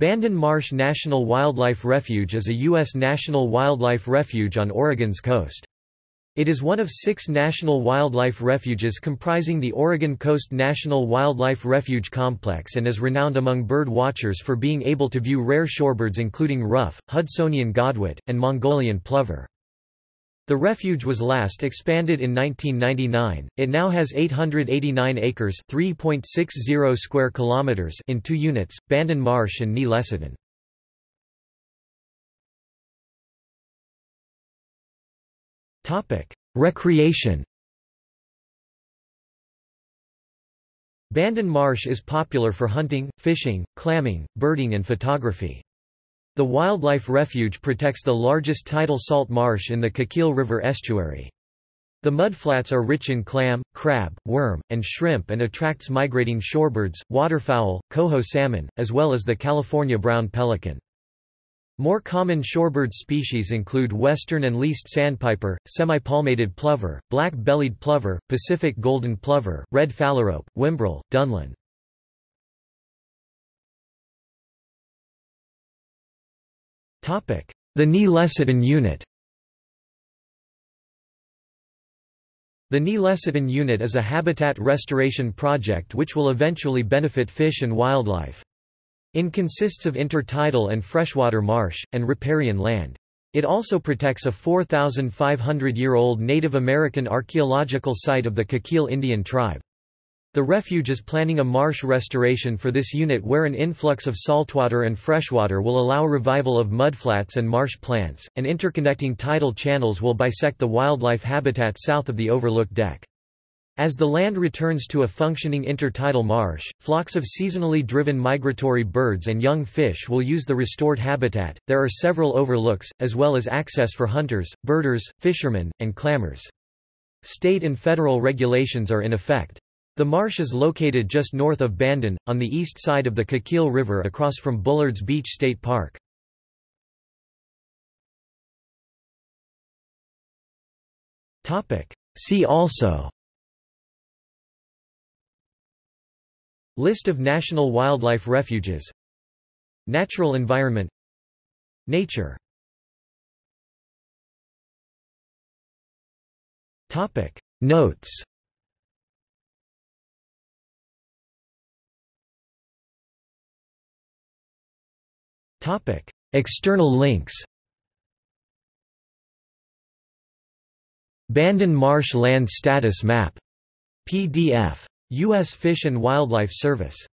Bandon Marsh National Wildlife Refuge is a U.S. national wildlife refuge on Oregon's coast. It is one of six national wildlife refuges comprising the Oregon Coast National Wildlife Refuge Complex and is renowned among bird watchers for being able to view rare shorebirds including ruff, Hudsonian godwit, and Mongolian plover. The refuge was last expanded in 1999. It now has 889 acres, 3.60 square kilometers in two units, Bandon Marsh and Ni-les'tun. Topic: Recreation. Bandon Marsh is popular for hunting, fishing, clamming, birding and photography. The wildlife refuge protects the largest tidal salt marsh in the Coquille River estuary. The mudflats are rich in clam, crab, worm, and shrimp and attracts migrating shorebirds, waterfowl, coho salmon, as well as the California brown pelican. More common shorebird species include western and least sandpiper, semi-palmated plover, black-bellied plover, Pacific golden plover, red phalarope, whimbrel, dunlin. The Ni-les'tun Unit The Ni-les'tun Unit is a habitat restoration project which will eventually benefit fish and wildlife. It consists of intertidal and freshwater marsh, and riparian land. It also protects a 4,500-year-old Native American archaeological site of the Coquille Indian tribe. The refuge is planning a marsh restoration for this unit where an influx of saltwater and freshwater will allow revival of mudflats and marsh plants, and interconnecting tidal channels will bisect the wildlife habitat south of the overlook deck. As the land returns to a functioning intertidal marsh, flocks of seasonally driven migratory birds and young fish will use the restored habitat. There are several overlooks, as well as access for hunters, birders, fishermen, and clammers. State and federal regulations are in effect. The marsh is located just north of Bandon, on the east side of the Coquille River across from Bullards Beach State Park. See also List of national wildlife refuges Natural environment Nature Notes External links. Bandon Marsh Land Status Map. PDF. U.S. Fish and Wildlife Service